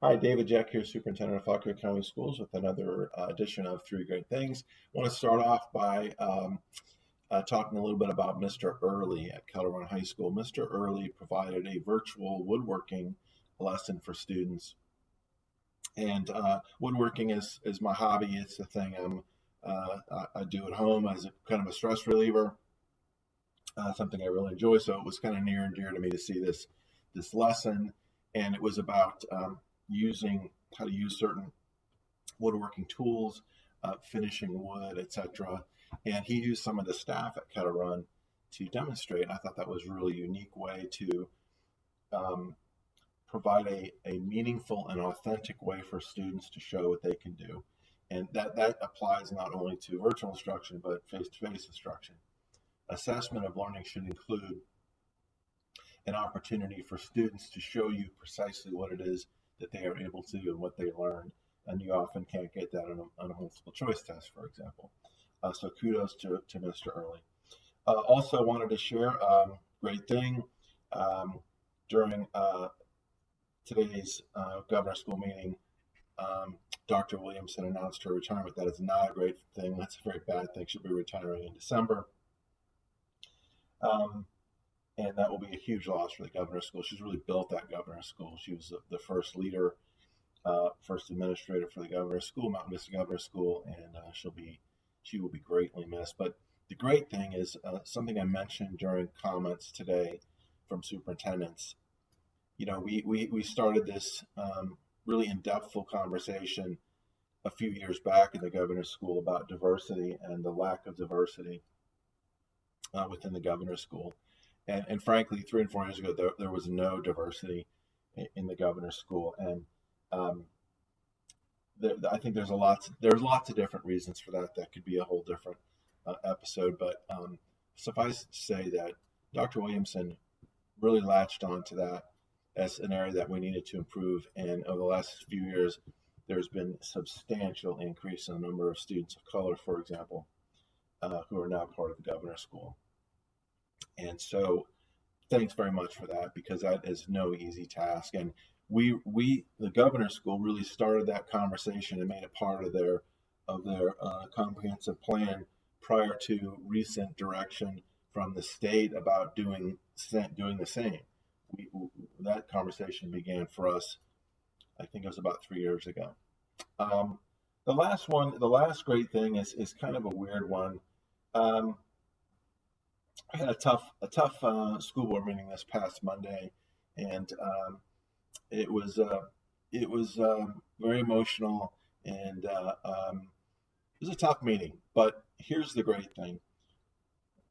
Hi, David Jeck here, Superintendent of Fauquier County Schools with another uh, edition of Three Great Things. I want to start off by um, uh, talking a little bit about Mr. Early at Run High School. Mr. Early provided a virtual woodworking lesson for students. And uh, woodworking is, is my hobby. It's the thing I'm, uh, I, I do at home as a kind of a stress reliever, uh, something I really enjoy. So it was kind of near and dear to me to see this, this lesson. And it was about um, using how to use certain woodworking tools, uh, finishing wood, etc. And he used some of the staff at Kettle Run to demonstrate. And I thought that was a really unique way to um, provide a, a meaningful and authentic way for students to show what they can do. And that, that applies not only to virtual instruction, but face-to-face instruction. Assessment of learning should include an opportunity for students to show you precisely what it is that they are able to and what they learned. And you often can't get that on a, on a multiple choice test, for example. Uh, so kudos to, to Mr. Early. Uh, also wanted to share um, great thing um, during uh, today's uh, governor school meeting. Um, Dr. Williamson announced her retirement. That is not a great thing. That's a very bad thing. She'll be retiring in December. Um, and that will be a huge loss for the governor's school. She's really built that governor's school. She was the, the first leader, uh, first administrator for the governor's school, Mountain Vista Governor's School, and uh, she'll be she will be greatly missed. But the great thing is uh, something I mentioned during comments today from superintendents. You know, we we, we started this um, really in-depthful conversation a few years back in the governor's school about diversity and the lack of diversity uh, within the governor's school and, and frankly, three and four years ago, there, there was no diversity in, the governor's school, and um, I think there's a. There's lots of different reasons for that. That could be a whole different uh, episode, but um, suffice to say that Dr. Williamson really latched onto that as an area that we needed to improve. And over the last few years, there's been substantial increase in the number of students of color, for example, uh, who are now part of the governor's school. And so thanks very much for that because that is no easy task. And we we the governor's school really started that conversation and made it part of their of their uh, comprehensive plan prior to recent direction from the state about doing doing the same. We, that conversation began for us, I think it was about three years ago. Um, the last one, the last great thing is is kind of a weird one. Um, I had a tough a tough uh, school board meeting this past Monday, and um, it was uh, it was um, very emotional and uh, um, it was a tough meeting. But here's the great thing: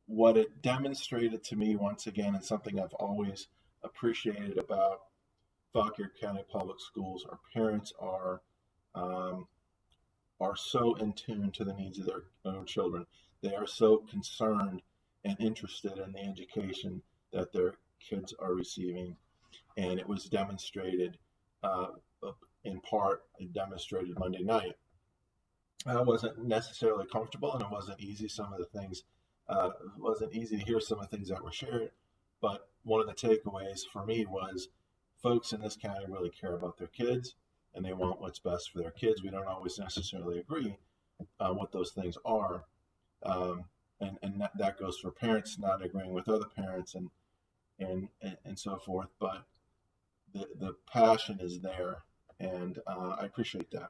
what it demonstrated to me once again, and something I've always appreciated about Fauquier County Public Schools, our parents are um, are so in tune to the needs of their own children. They are so concerned and interested in the education that their kids are receiving. And it was demonstrated, uh, in part, it demonstrated Monday night. I wasn't necessarily comfortable and it wasn't easy. Some of the things, uh, wasn't easy to hear some of the things that were shared. But one of the takeaways for me was folks in this county really care about their kids and they want what's best for their kids. We don't always necessarily agree uh, what those things are. Um, and and that, that goes for parents not agreeing with other parents and and and, and so forth but the the passion is there and uh, i appreciate that.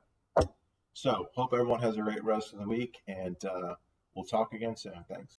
So hope everyone has a great rest of the week and uh, we'll talk again soon. Thanks